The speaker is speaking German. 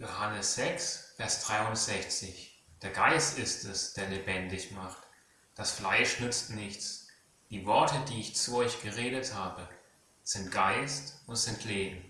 Johannes 6, Vers 63. Der Geist ist es, der lebendig macht. Das Fleisch nützt nichts. Die Worte, die ich zu euch geredet habe, sind Geist und sind Leben.